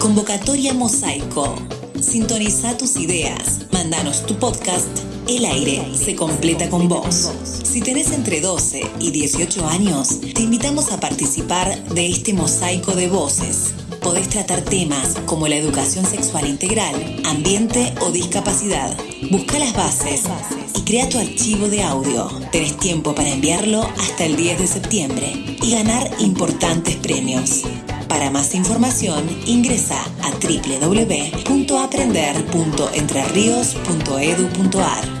Convocatoria Mosaico. Sintoniza tus ideas. Mándanos tu podcast. El aire se completa con vos. Si tenés entre 12 y 18 años, te invitamos a participar de este mosaico de voces. Podés tratar temas como la educación sexual integral, ambiente o discapacidad. Busca las bases y crea tu archivo de audio. Tenés tiempo para enviarlo hasta el 10 de septiembre y ganar importantes premios. Para más información, ingresa a www.aprender.entrerrios.edu.ar.